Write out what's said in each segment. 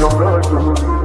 no blood to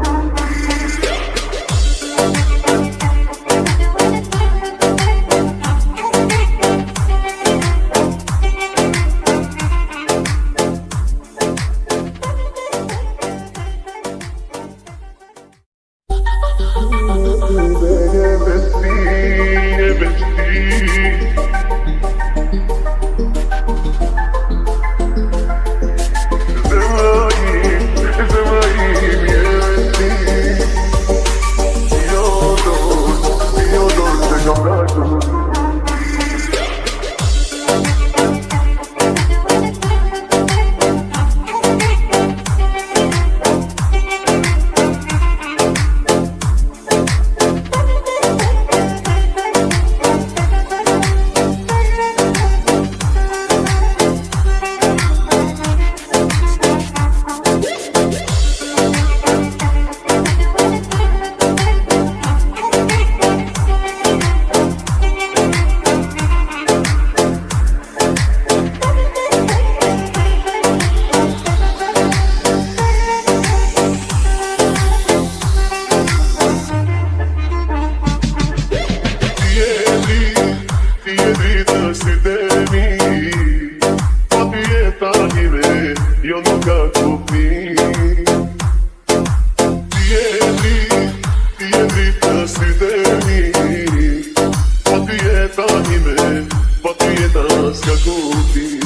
Ibrahim, patriotas, kako ti?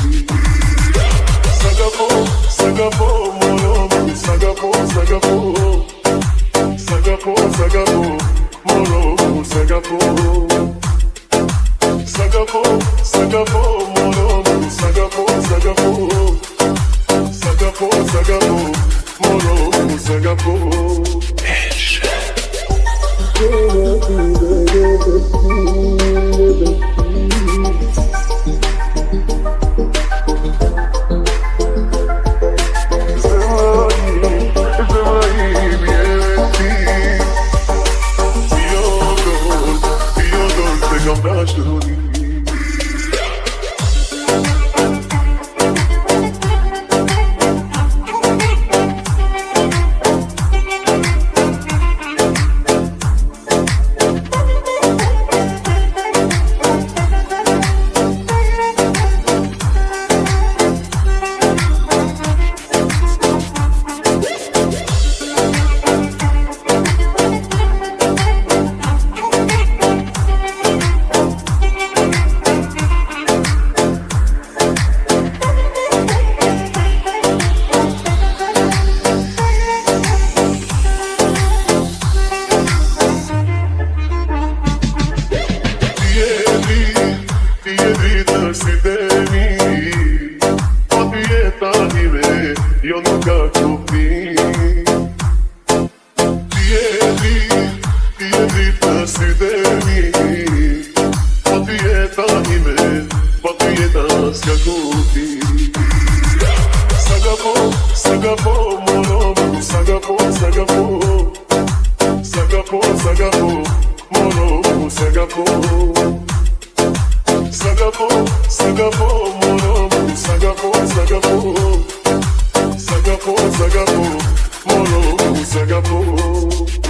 Sagapo, sagapo, molom, sagapo, sagapo, sagapo, sagapo, molom, sagapo. Sagapo, sagapo, molom, sagapo, sagapo, sagapo, sagapo, molom, sagapo. Ποπιετά, ανιμέ, ποπιετά, κακό, πι. Σαν κακό, σαν κακό, σαν κακό, σαν κακό, σαν κακό, σαν κακό, σαν κακό, σαν κακό, σαν κακό. Singapore, Singapore, Singapore, Singapore, Singapore.